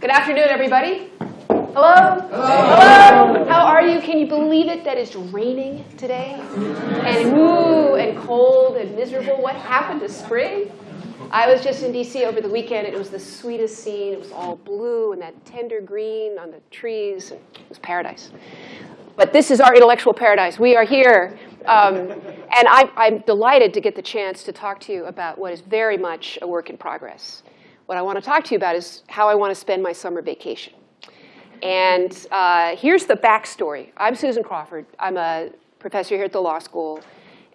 Good afternoon, everybody. Hello? Hello? How are you? Can you believe it that it's raining today? And woo, and cold and miserable. What happened to spring? I was just in DC over the weekend, it was the sweetest scene. It was all blue and that tender green on the trees. It was paradise. But this is our intellectual paradise. We are here. Um, and I, I'm delighted to get the chance to talk to you about what is very much a work in progress. What I want to talk to you about is how I want to spend my summer vacation. And uh, here's the backstory. I'm Susan Crawford. I'm a professor here at the law school.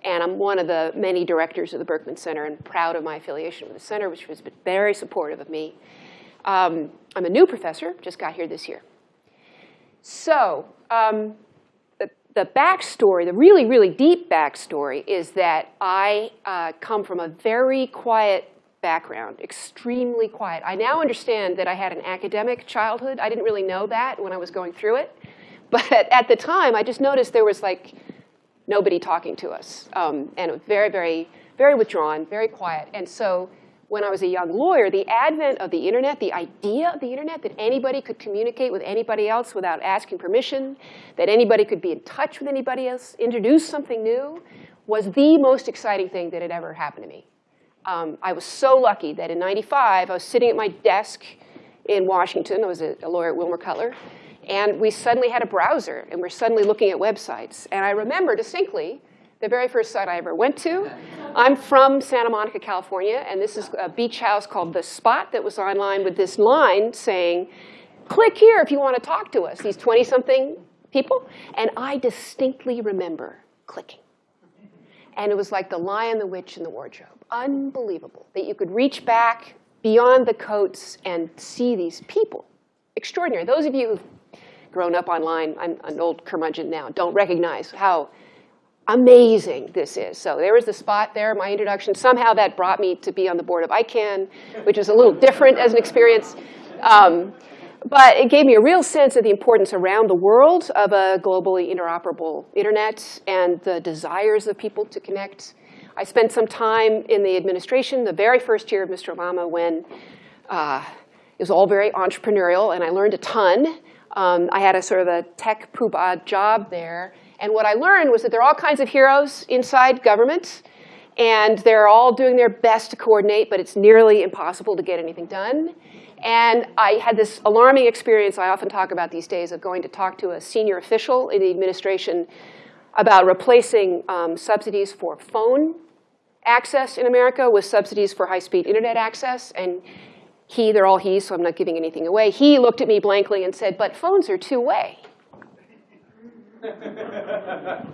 And I'm one of the many directors of the Berkman Center and proud of my affiliation with the center, which has been very supportive of me. Um, I'm a new professor, just got here this year. So um, the, the backstory, the really, really deep backstory is that I uh, come from a very quiet background, extremely quiet. I now understand that I had an academic childhood. I didn't really know that when I was going through it. But at the time, I just noticed there was like nobody talking to us. Um, and very, very, very withdrawn, very quiet. And so when I was a young lawyer, the advent of the internet, the idea of the internet, that anybody could communicate with anybody else without asking permission, that anybody could be in touch with anybody else, introduce something new, was the most exciting thing that had ever happened to me. Um, I was so lucky that in 95, I was sitting at my desk in Washington. I was a, a lawyer at Wilmer Cutler. And we suddenly had a browser, and we're suddenly looking at websites. And I remember distinctly the very first site I ever went to. I'm from Santa Monica, California, and this is a beach house called The Spot that was online with this line saying, click here if you want to talk to us, these 20-something people. And I distinctly remember clicking. And it was like the lion, the witch, and the wardrobe unbelievable that you could reach back beyond the coats and see these people. Extraordinary. Those of you who've grown up online, I'm an old curmudgeon now, don't recognize how amazing this is. So there was the spot there, my introduction. Somehow that brought me to be on the board of ICANN, which is a little different as an experience. Um, but it gave me a real sense of the importance around the world of a globally interoperable internet and the desires of people to connect I spent some time in the administration, the very first year of Mr. Obama when uh, it was all very entrepreneurial and I learned a ton. Um, I had a sort of a tech poobah job there. And what I learned was that there are all kinds of heroes inside government and they're all doing their best to coordinate, but it's nearly impossible to get anything done. And I had this alarming experience I often talk about these days of going to talk to a senior official in the administration about replacing um, subsidies for phone access in America with subsidies for high-speed internet access. And he, they're all he, so I'm not giving anything away. He looked at me blankly and said, but phones are two-way. all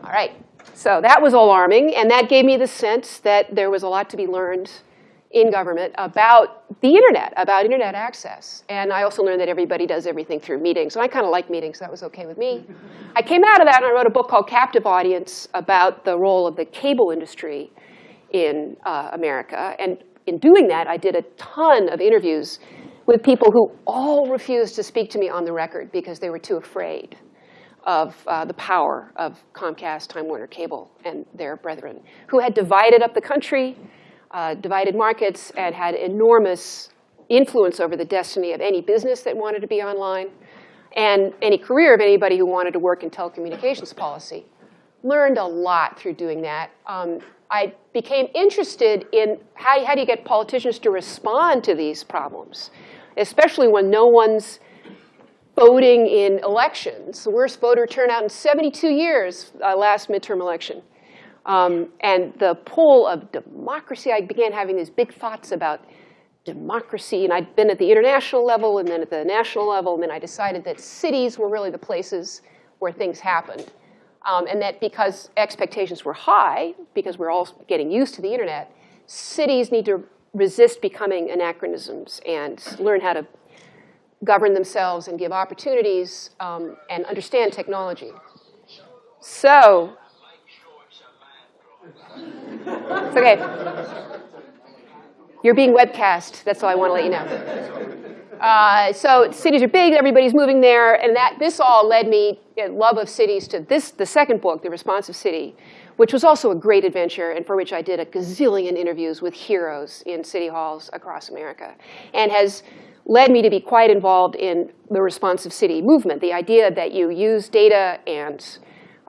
right, so that was alarming. And that gave me the sense that there was a lot to be learned in government about the internet, about internet access. And I also learned that everybody does everything through meetings. And I kind of like meetings, so that was okay with me. I came out of that and I wrote a book called Captive Audience about the role of the cable industry in uh, America. And in doing that, I did a ton of interviews with people who all refused to speak to me on the record because they were too afraid of uh, the power of Comcast, Time Warner Cable, and their brethren, who had divided up the country, uh, divided markets, and had enormous influence over the destiny of any business that wanted to be online, and any career of anybody who wanted to work in telecommunications policy. Learned a lot through doing that. Um, I became interested in how, how do you get politicians to respond to these problems, especially when no one's voting in elections. The worst voter turnout in 72 years, uh, last midterm election. Um, and the pull of democracy, I began having these big thoughts about democracy. And I'd been at the international level and then at the national level. And then I decided that cities were really the places where things happened. Um, and that because expectations were high, because we're all getting used to the internet, cities need to resist becoming anachronisms and learn how to govern themselves and give opportunities um, and understand technology. So, it's okay. You're being webcast, that's all I want to let you know. Uh, so cities are big, everybody's moving there, and that this all led me, in love of cities, to this, the second book, The Responsive City, which was also a great adventure and for which I did a gazillion interviews with heroes in city halls across America, and has led me to be quite involved in the responsive city movement, the idea that you use data and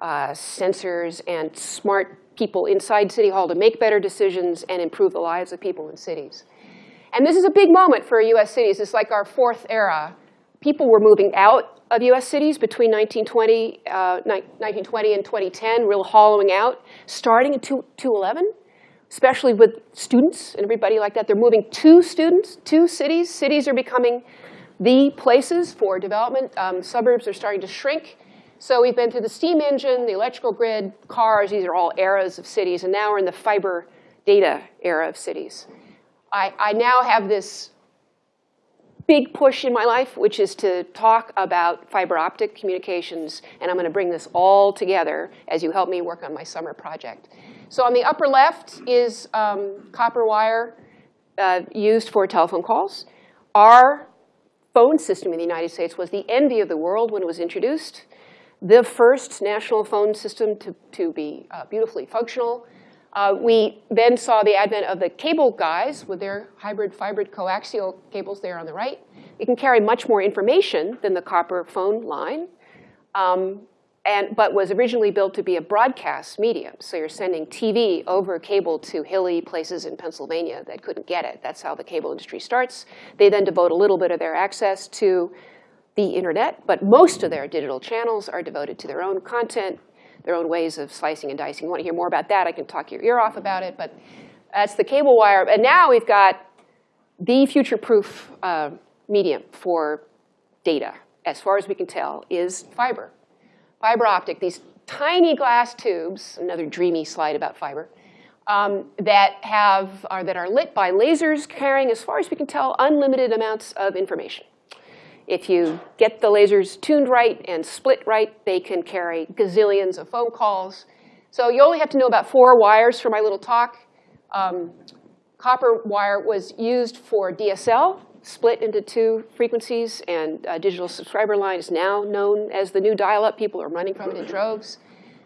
uh, sensors and smart people inside City Hall to make better decisions and improve the lives of people in cities. And this is a big moment for US cities. It's like our fourth era. People were moving out of US cities between 1920, uh, 1920 and 2010, real hollowing out, starting in 2011 especially with students and everybody like that. They're moving to students, to cities. Cities are becoming the places for development. Um, suburbs are starting to shrink. So we've been through the steam engine, the electrical grid, cars. These are all eras of cities. And now we're in the fiber data era of cities. I, I now have this big push in my life, which is to talk about fiber optic communications. And I'm going to bring this all together as you help me work on my summer project. So on the upper left is um, copper wire uh, used for telephone calls. Our phone system in the United States was the envy of the world when it was introduced. The first national phone system to, to be uh, beautifully functional. Uh, we then saw the advent of the cable guys with their hybrid fiber coaxial cables there on the right. It can carry much more information than the copper phone line. Um, and, but was originally built to be a broadcast medium. So you're sending TV over cable to hilly places in Pennsylvania that couldn't get it. That's how the cable industry starts. They then devote a little bit of their access to the internet, but most of their digital channels are devoted to their own content, their own ways of slicing and dicing. You want to hear more about that, I can talk your ear off about it, but that's the cable wire. And now we've got the future-proof uh, medium for data, as far as we can tell, is fiber fiber optic, these tiny glass tubes, another dreamy slide about fiber, um, that, have, are, that are lit by lasers carrying, as far as we can tell, unlimited amounts of information. If you get the lasers tuned right and split right, they can carry gazillions of phone calls. So you only have to know about four wires for my little talk. Um, copper wire was used for DSL, split into two frequencies, and a digital subscriber line is now known as the new dial-up. People are running from it in droves.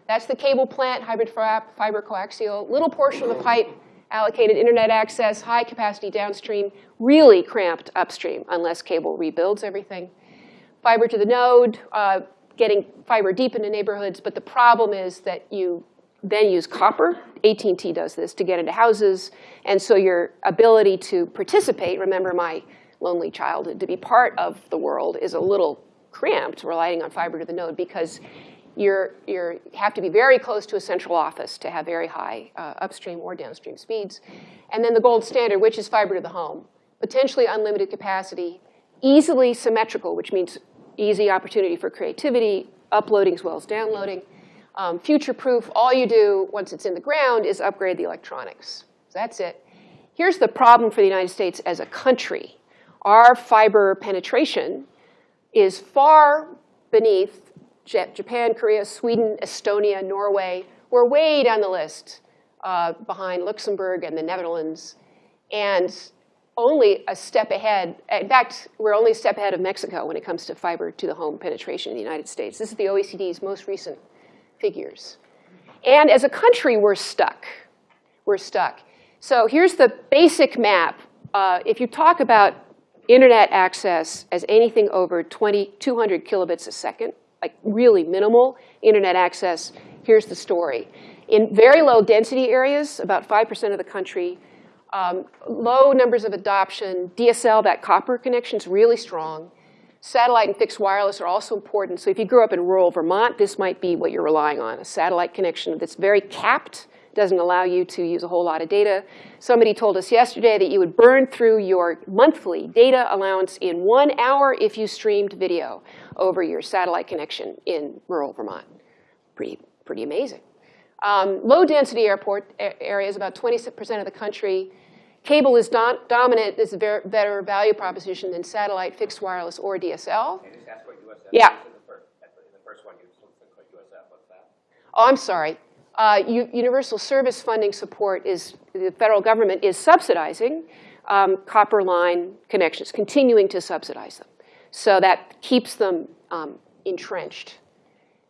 That's the cable plant, hybrid fiber coaxial. Little portion of the pipe allocated internet access, high capacity downstream, really cramped upstream unless cable rebuilds everything. Fiber to the node, uh, getting fiber deep into neighborhoods, but the problem is that you then use copper. AT&T does this to get into houses. And so your ability to participate, remember my lonely childhood, to be part of the world is a little cramped relying on fiber to the node because you're, you have to be very close to a central office to have very high uh, upstream or downstream speeds. And then the gold standard, which is fiber to the home. Potentially unlimited capacity, easily symmetrical, which means easy opportunity for creativity, uploading as well as downloading. Um, future-proof, all you do once it's in the ground is upgrade the electronics. So that's it. Here's the problem for the United States as a country our fiber penetration is far beneath Japan, Korea, Sweden, Estonia, Norway. We're way down the list uh, behind Luxembourg and the Netherlands. And only a step ahead. In fact, we're only a step ahead of Mexico when it comes to fiber to the home penetration in the United States. This is the OECD's most recent figures. And as a country, we're stuck. We're stuck. So here's the basic map. Uh, if you talk about internet access as anything over 20, 200 kilobits a second, like really minimal internet access, here's the story. In very low density areas, about 5% of the country, um, low numbers of adoption, DSL, that copper connection is really strong. Satellite and fixed wireless are also important. So if you grew up in rural Vermont, this might be what you're relying on, a satellite connection that's very capped doesn't allow you to use a whole lot of data. Somebody told us yesterday that you would burn through your monthly data allowance in one hour if you streamed video over your satellite connection in rural Vermont. Pretty, pretty amazing. Um, low density airport areas, about 20% of the country. Cable is dominant, is a better value proposition than satellite, fixed wireless, or DSL. Yeah. Oh, I'm sorry uh, universal service funding support is, the federal government is subsidizing um, copper line connections, continuing to subsidize them. So that keeps them um, entrenched.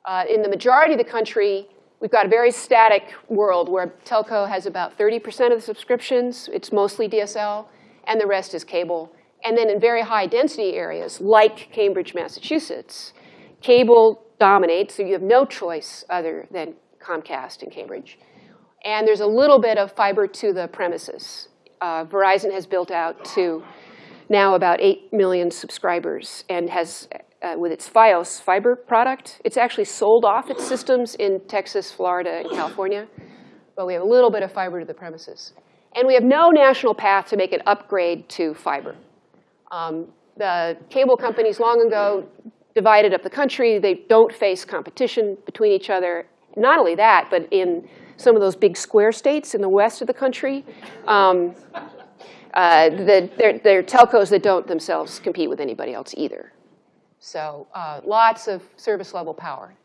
Uh, in the majority of the country, we've got a very static world where telco has about 30% of the subscriptions. It's mostly DSL, and the rest is cable. And then in very high density areas, like Cambridge, Massachusetts, cable dominates, so you have no choice other than Comcast in Cambridge. And there's a little bit of fiber to the premises. Uh, Verizon has built out to now about 8 million subscribers and has, uh, with its Fios fiber product, it's actually sold off its systems in Texas, Florida, and California. But we have a little bit of fiber to the premises. And we have no national path to make an upgrade to fiber. Um, the cable companies long ago divided up the country. They don't face competition between each other. Not only that, but in some of those big square states in the west of the country, um, uh, the, they're, they're, telcos that don't themselves compete with anybody else either. So uh, lots of service level power.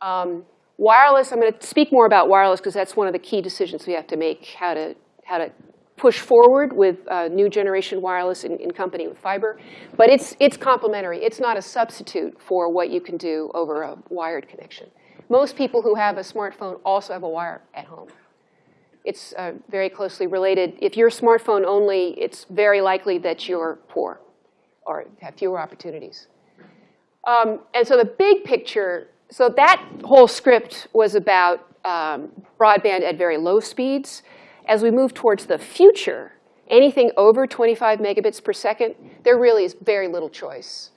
Um, wireless, I'm going to speak more about wireless because that's one of the key decisions we have to make, how to, how to push forward with uh, new generation wireless in, in, company with fiber. But it's, it's complementary. It's not a substitute for what you can do over a wired connection. Most people who have a smartphone also have a wire at home. It's uh, very closely related. If you're smartphone only, it's very likely that you're poor or have fewer opportunities. Um, and so the big picture, so that whole script was about um, broadband at very low speeds. As we move towards the future, anything over 25 megabits per second, there really is very little choice.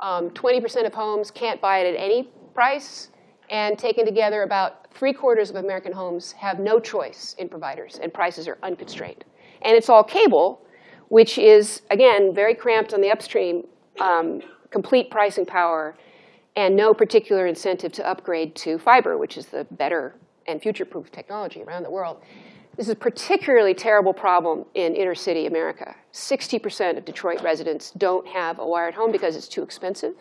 20% um, of homes can't buy it at any price, and taken together, about three quarters of American homes have no choice in providers, and prices are unconstrained. And it's all cable, which is, again, very cramped on the upstream, um, complete pricing power, and no particular incentive to upgrade to fiber, which is the better and future-proof technology around the world. This is a particularly terrible problem in inner city America. 60% of Detroit residents don't have a wired home because it's too expensive.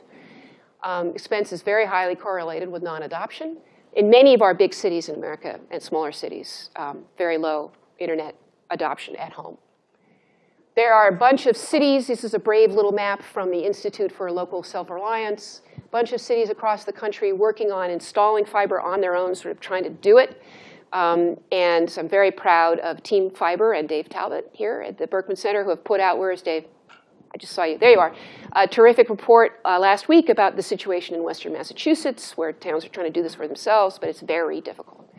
Um, expense is very highly correlated with non-adoption. In many of our big cities in America and smaller cities, um, very low internet adoption at home. There are a bunch of cities. This is a brave little map from the Institute for Local Self-Reliance. A bunch of cities across the country working on installing fiber on their own, sort of trying to do it. Um, and so I'm very proud of Team Fiber and Dave Talbot here at the Berkman Center who have put out, where is Dave? I just saw you, there you are. A terrific report uh, last week about the situation in Western Massachusetts where towns are trying to do this for themselves, but it's very difficult.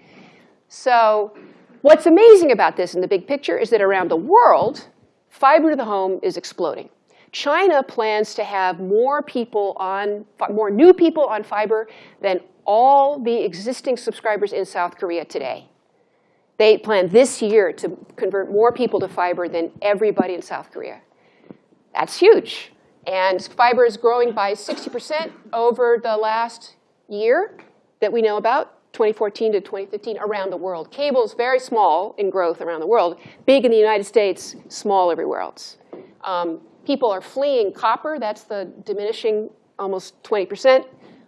So what's amazing about this in the big picture is that around the world, fiber to the home is exploding. China plans to have more people on, more new people on fiber than all the existing subscribers in South Korea today. They plan this year to convert more people to fiber than everybody in South Korea. That's huge. And fiber is growing by 60% over the last year that we know about, 2014 to 2015, around the world. Cable is very small in growth around the world, big in the United States, small everywhere else. Um, people are fleeing copper. That's the diminishing almost 20%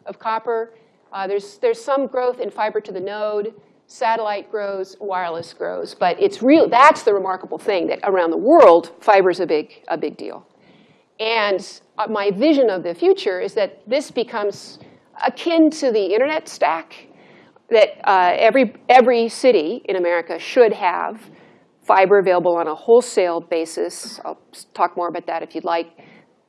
of copper. Uh, there's, there's some growth in fiber to the node. Satellite grows, wireless grows. But it's real, that's the remarkable thing, that around the world, fiber is a big, a big deal. And uh, my vision of the future is that this becomes akin to the internet stack, that uh, every, every city in America should have fiber available on a wholesale basis. I'll talk more about that if you'd like,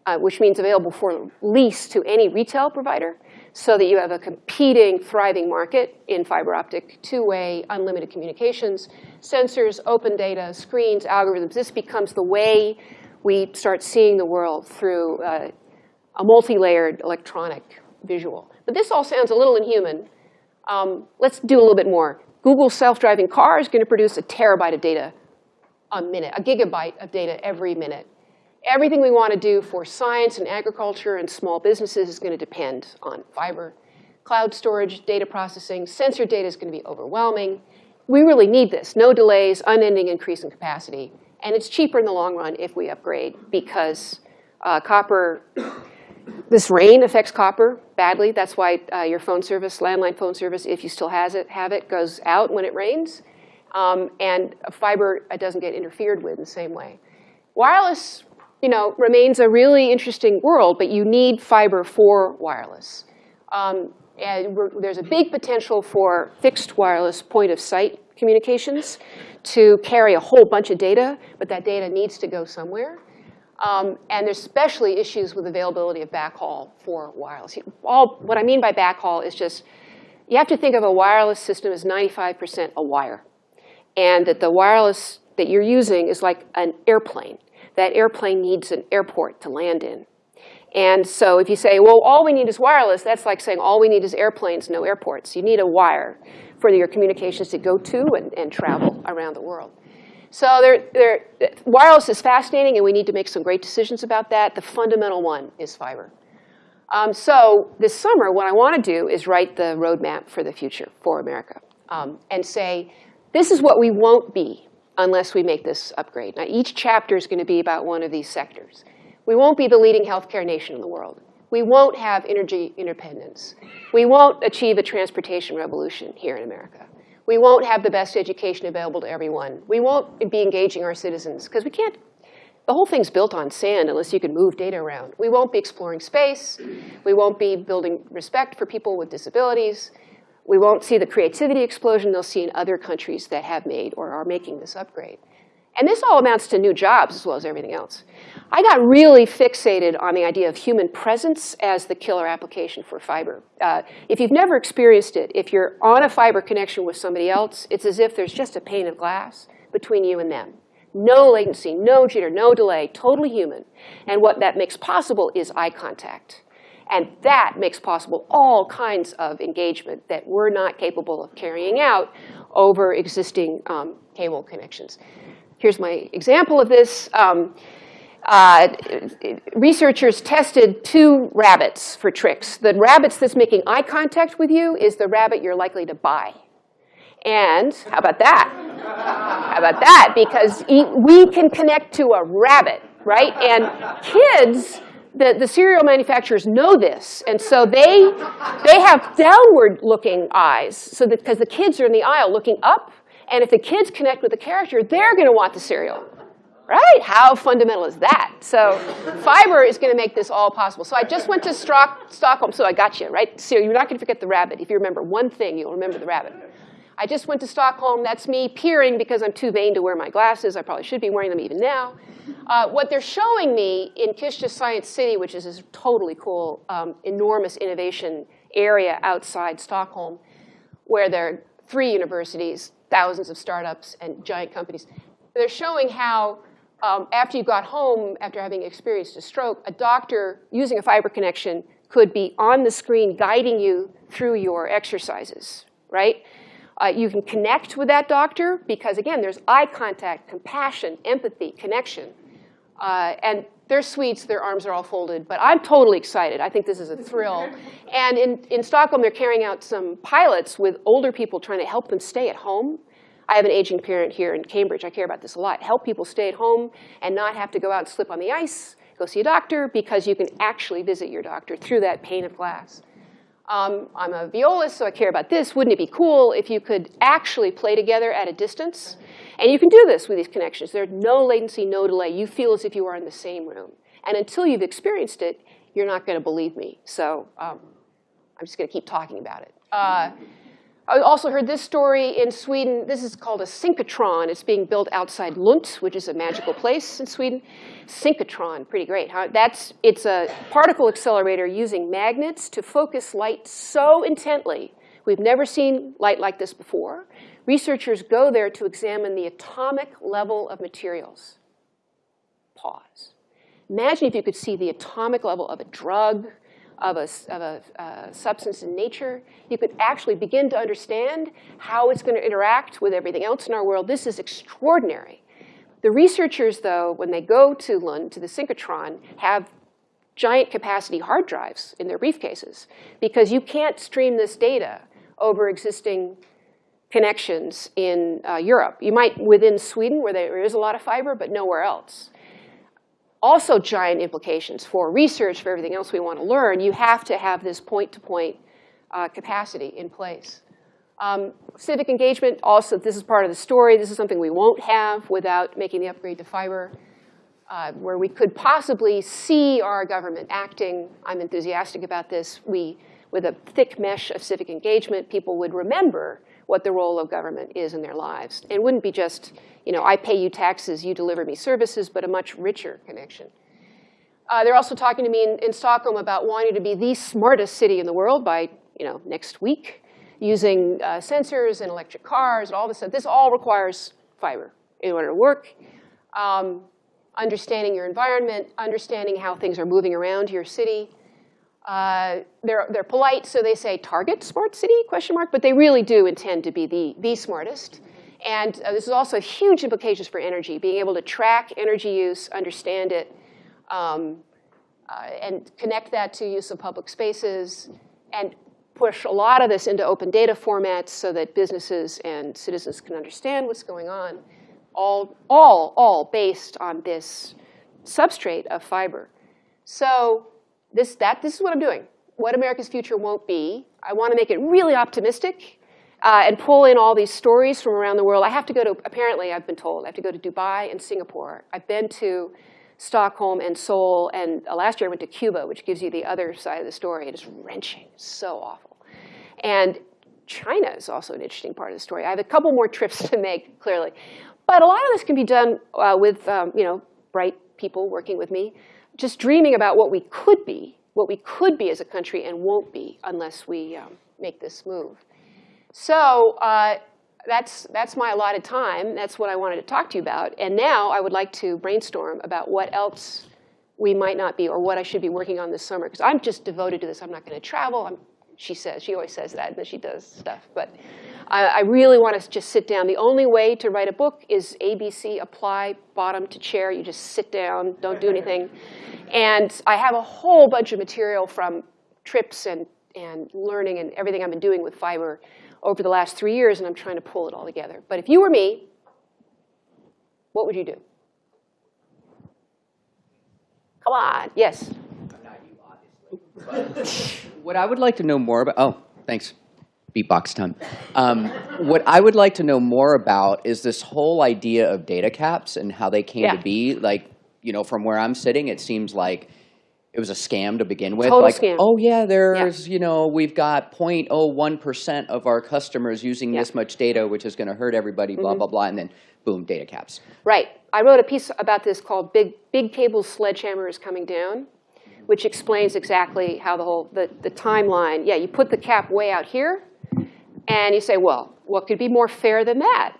uh, which means available for lease to any retail provider so that you have a competing, thriving market in fiber optic, two-way, unlimited communications, sensors, open data, screens, algorithms. This becomes the way we start seeing the world through uh, a multi-layered electronic visual. But this all sounds a little inhuman. Um, let's do a little bit more. Google self-driving car is going to produce a terabyte of data a minute, a gigabyte of data every minute. Everything we want to do for science and agriculture and small businesses is going to depend on fiber. Cloud storage, data processing, sensor data is going to be overwhelming. We really need this. No delays, unending increase in capacity. And it's cheaper in the long run if we upgrade because uh, copper, this rain affects copper badly. That's why uh, your phone service, landline phone service, if you still has it, have it, goes out when it rains. Um, and fiber doesn't get interfered with in the same way. Wireless you know, remains a really interesting world, but you need fiber for wireless. Um, and there's a big potential for fixed wireless point of sight communications to carry a whole bunch of data, but that data needs to go somewhere. Um, and there's especially issues with availability of backhaul for wireless. All, what I mean by backhaul is just, you have to think of a wireless system as 95% a wire. And that the wireless that you're using is like an airplane. That airplane needs an airport to land in. And so if you say, well, all we need is wireless, that's like saying all we need is airplanes, no airports. You need a wire for your communications to go to and, and travel around the world. So they're, they're, wireless is fascinating, and we need to make some great decisions about that. The fundamental one is fiber. Um, so this summer, what I want to do is write the roadmap for the future for America um, and say, this is what we won't be unless we make this upgrade. Now, each chapter is going to be about one of these sectors. We won't be the leading healthcare nation in the world. We won't have energy independence. We won't achieve a transportation revolution here in America. We won't have the best education available to everyone. We won't be engaging our citizens because we can't, the whole thing's built on sand unless you can move data around. We won't be exploring space. We won't be building respect for people with disabilities. We won't see the creativity explosion they'll see in other countries that have made or are making this upgrade. And this all amounts to new jobs as well as everything else. I got really fixated on the idea of human presence as the killer application for fiber. Uh, if you've never experienced it, if you're on a fiber connection with somebody else, it's as if there's just a pane of glass between you and them. No latency, no jitter, no delay, totally human. And what that makes possible is eye contact. And that makes possible all kinds of engagement that we're not capable of carrying out over existing um, cable connections. Here's my example of this. Um, uh, researchers tested two rabbits for tricks. The rabbits that's making eye contact with you is the rabbit you're likely to buy. And how about that? How about that? Because we can connect to a rabbit, right? And kids, the, the cereal manufacturers know this. And so they, they have downward looking eyes. So because the kids are in the aisle looking up, and if the kids connect with the character, they're going to want the cereal. Right? How fundamental is that? So fiber is going to make this all possible. So I just went to Stock Stockholm. So I got you, right? So you're not going to forget the rabbit. If you remember one thing, you'll remember the rabbit. I just went to Stockholm. That's me peering because I'm too vain to wear my glasses. I probably should be wearing them even now. Uh, what they're showing me in Kista Science City, which is this totally cool, um, enormous innovation area outside Stockholm, where there are three universities, thousands of startups, and giant companies. They're showing how um, after you got home, after having experienced a stroke, a doctor using a fiber connection could be on the screen guiding you through your exercises, right? Uh, you can connect with that doctor because, again, there's eye contact, compassion, empathy, connection. Uh, and they're Swedes, their arms are all folded, but I'm totally excited. I think this is a thrill. And in, in Stockholm, they're carrying out some pilots with older people trying to help them stay at home I have an aging parent here in Cambridge. I care about this a lot. Help people stay at home and not have to go out and slip on the ice, go see a doctor, because you can actually visit your doctor through that pane of glass. Um, I'm a violist, so I care about this. Wouldn't it be cool if you could actually play together at a distance? And you can do this with these connections. There's no latency, no delay. You feel as if you are in the same room. And until you've experienced it, you're not going to believe me. So um, I'm just going to keep talking about it. Uh, I also heard this story in Sweden. This is called a synchrotron. It's being built outside Lund, which is a magical place in Sweden. Synchrotron, pretty great. Huh? That's, it's a particle accelerator using magnets to focus light so intently. We've never seen light like this before. Researchers go there to examine the atomic level of materials. Pause. Imagine if you could see the atomic level of a drug, of a, of a uh, substance in nature, you could actually begin to understand how it's going to interact with everything else in our world. This is extraordinary. The researchers, though, when they go to Lund, to the synchrotron, have giant capacity hard drives in their briefcases because you can't stream this data over existing connections in uh, Europe. You might within Sweden where there is a lot of fiber, but nowhere else also giant implications for research, for everything else we want to learn, you have to have this point-to-point -point, uh, capacity in place. Um, civic engagement, also, this is part of the story. This is something we won't have without making the upgrade to fiber, uh, where we could possibly see our government acting. I'm enthusiastic about this. We, with a thick mesh of civic engagement, people would remember what the role of government is in their lives. It wouldn't be just, you know, I pay you taxes, you deliver me services, but a much richer connection. Uh, they're also talking to me in, in Stockholm about wanting to be the smartest city in the world by you know, next week, using uh, sensors and electric cars and all this stuff. This all requires fiber in order to work. Um, understanding your environment, understanding how things are moving around your city. Uh, they're, they're polite, so they say target smart city, question mark, but they really do intend to be the, the smartest. And uh, this is also huge implications for energy, being able to track energy use, understand it, um, uh, and connect that to use of public spaces, and push a lot of this into open data formats so that businesses and citizens can understand what's going on, all, all, all based on this substrate of fiber. So this, that, this is what I'm doing. What America's future won't be. I want to make it really optimistic uh, and pull in all these stories from around the world. I have to go to, apparently I've been told, I have to go to Dubai and Singapore. I've been to Stockholm and Seoul, and uh, last year I went to Cuba, which gives you the other side of the story. It is wrenching, so awful. And China is also an interesting part of the story. I have a couple more trips to make, clearly. But a lot of this can be done uh, with um, you know, bright people working with me, just dreaming about what we could be, what we could be as a country and won't be unless we um, make this move. So uh, that's, that's my allotted time. That's what I wanted to talk to you about. And now I would like to brainstorm about what else we might not be or what I should be working on this summer. Because I'm just devoted to this. I'm not going to travel. I'm, she says, she always says that, and then she does stuff. But I, I really want to just sit down. The only way to write a book is ABC, apply, bottom to chair. You just sit down, don't do anything. And I have a whole bunch of material from trips and, and learning and everything I've been doing with fiber over the last three years, and I'm trying to pull it all together. But if you were me, what would you do? Come on, yes. What I would like to know more about, oh, thanks, beatbox time. Um, what I would like to know more about is this whole idea of data caps and how they came Yeah. to be. Like, you know, from where I'm sitting, it seems like it was a scam to begin with. Total like, scam. oh yeah, there's, you know, we've got 0.01% of our customers using Yeah. this much data, which is going to hurt everybody, blah, blah, blah, and then boom, data caps. Right. I wrote a piece about this called Big, Big Cable's Sledgehammer is Coming Down, which explains exactly how the whole, the, the timeline, yeah, you put the cap way out here, and you say, well, what could be more fair than that?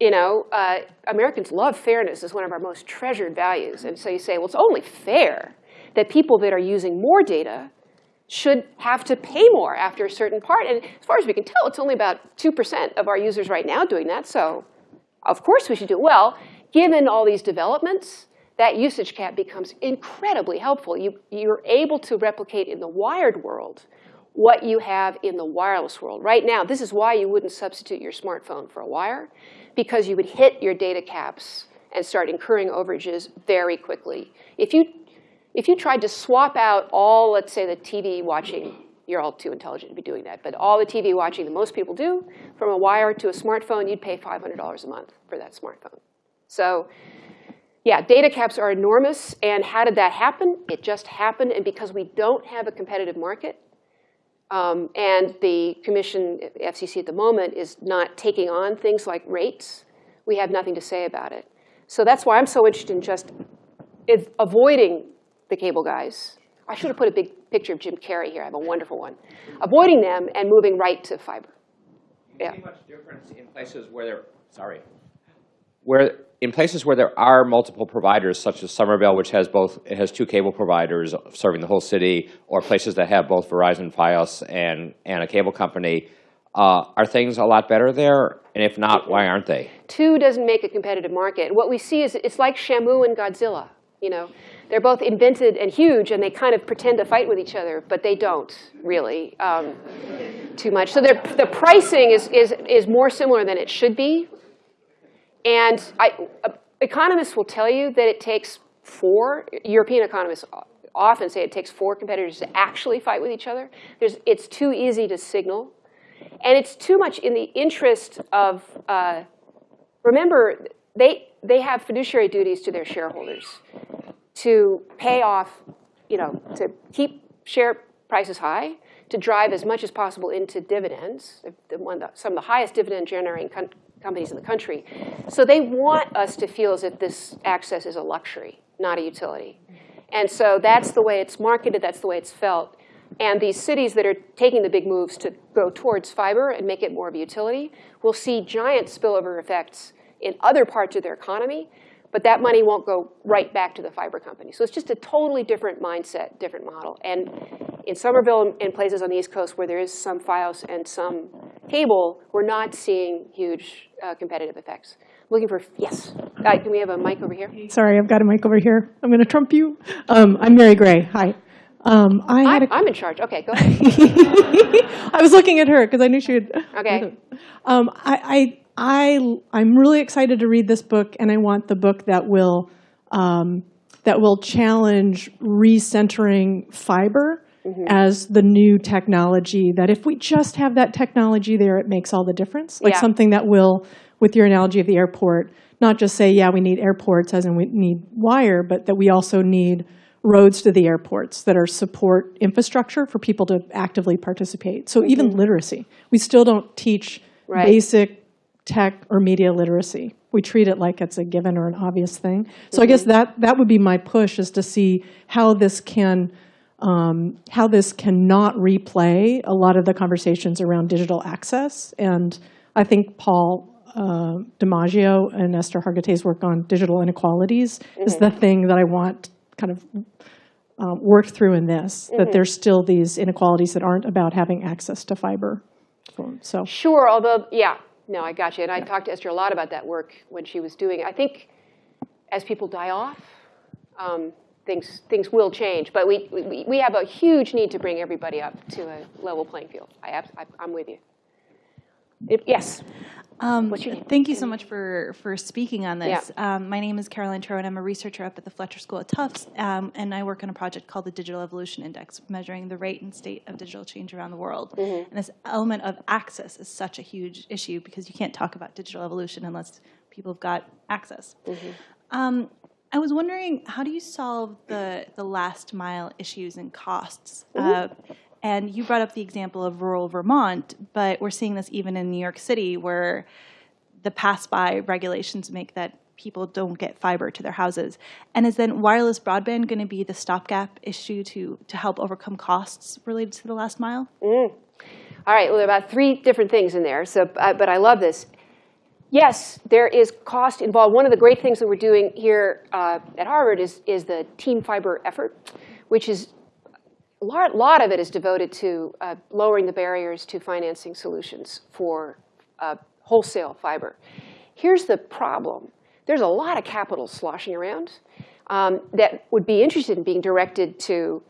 You know, uh, Americans love fairness as one of our most treasured values. And so you say, well, it's only fair that people that are using more data should have to pay more after a certain part. And as far as we can tell, it's only about 2% of our users right now doing that. So of course we should do it. well. Given all these developments, that usage cap becomes incredibly helpful. You, you're able to replicate in the wired world what you have in the wireless world. Right now, this is why you wouldn't substitute your smartphone for a wire, because you would hit your data caps and start incurring overages very quickly. If you, if you tried to swap out all, let's say, the TV watching, you're all too intelligent to be doing that, but all the TV watching that most people do, from a wire to a smartphone, you'd pay $500 a month for that smartphone. So yeah, data caps are enormous. And how did that happen? It just happened. And because we don't have a competitive market, um, and the commission, FCC at the moment, is not taking on things like rates, we have nothing to say about it. So that's why I'm so interested in just avoiding the cable guys. I should have put a big picture of Jim Carrey here. I have a wonderful one. Avoiding them and moving right to fiber. Yeah. Much difference in places where there, sorry, where, in places where there are multiple providers, such as Somerville, which has both, has two cable providers serving the whole city, or places that have both Verizon, Fios, and, and a cable company, uh, are things a lot better there? And if not, why aren't they? Two doesn't make a competitive market. What we see is it's like Shamu and Godzilla. You know, they're both invented and huge, and they kind of pretend to fight with each other, but they don't really um, too much. So the pricing is, is, is more similar than it should be. And I, uh, economists will tell you that it takes four, European economists often say it takes four competitors to actually fight with each other. There's, it's too easy to signal. And it's too much in the interest of, uh, remember, they, they have fiduciary duties to their shareholders to pay off, you know, to keep share prices high, to drive as much as possible into dividends, the one, some of the highest dividend generating companies in the country. So they want us to feel as if this access is a luxury, not a utility. And so that's the way it's marketed, that's the way it's felt. And these cities that are taking the big moves to go towards fiber and make it more of a utility will see giant spillover effects in other parts of their economy, but that money won't go right back to the fiber company. So it's just a totally different mindset, different model. And in Somerville and places on the East Coast where there is some FiOS and some cable, we're not seeing huge uh, competitive effects. Looking for, yes. Uh, Can we have a mic over here? Sorry, I've got a mic over here. I'm going to trump you. Um, I'm Mary Gray. Hi. Um, I I'm, a, I'm in charge. Okay, go ahead. I was looking at her because I knew she would. Okay. Um, I, I, I, I'm really excited to read this book, and I want the book that will, um, that will challenge recentering fiber Mm-hmm. as the new technology. That if we just have that technology there, it makes all the difference. Like Yeah. something that will, with your analogy of the airport, not just say, yeah, we need airports as in we need wire, but that we also need roads to the airports that are support infrastructure for people to actively participate. So even mm-hmm. literacy, we still don't teach Right. basic tech or media literacy. We treat it like it's a given or an obvious thing. So I mm-hmm. guess that, that would be my push is to see how this can, um, how this cannot replay a lot of the conversations around digital access. And I think Paul uh, DiMaggio and Eszter Hargittai's work on digital inequalities is the thing that I want kind of um, worked through in this, that there's still these inequalities that aren't about having access to fiber. So, Sure, although, yeah, no, I got you. And I talked to Eszter a lot about that work when she was doing it. I think as people die off, um, things, things will change. But we, we, we have a huge need to bring everybody up to a level playing field. I, I I'm with you. It, yes, Um, What's your name? Thank you so much for, for speaking on this. Um, my name is Caroline Tro, and I'm a researcher up at the Fletcher School at Tufts, um, and I work on a project called the Digital Evolution Index, measuring the rate and state of digital change around the world. And this element of access is such a huge issue because you can't talk about digital evolution unless people have got access. Um, I was wondering, how do you solve the, the last mile issues and costs? Uh, and you brought up the example of rural Vermont, but we're seeing this even in New York City where the pass-by regulations make that people don't get fiber to their houses. And is then wireless broadband going to be the stopgap issue to, to help overcome costs related to the last mile? All right, well, there are about three different things in there, so, uh, but I love this. Yes, there is cost involved. One of the great things that we're doing here uh, at Harvard is, is the Team Fiber effort, which is, a lot, lot of it is devoted to uh, lowering the barriers to financing solutions for uh, wholesale fiber. Here's the problem. There's a lot of capital sloshing around um, that would be interested in being directed to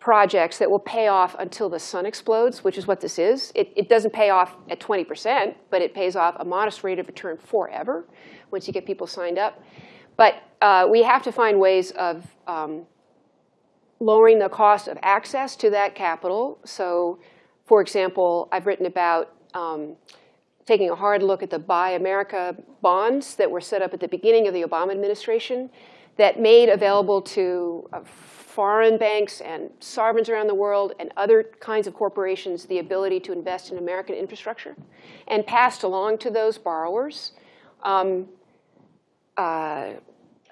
projects that will pay off until the sun explodes, which is what this is. It, it doesn't pay off at 20%, but it pays off a modest rate of return forever once you get people signed up. But uh, we have to find ways of um, lowering the cost of access to that capital. So, for example, I've written about um, taking a hard look at the Build America bonds that were set up at the beginning of the Obama administration that made available to uh, foreign banks and sovereigns around the world and other kinds of corporations the ability to invest in American infrastructure and passed along to those borrowers um, uh,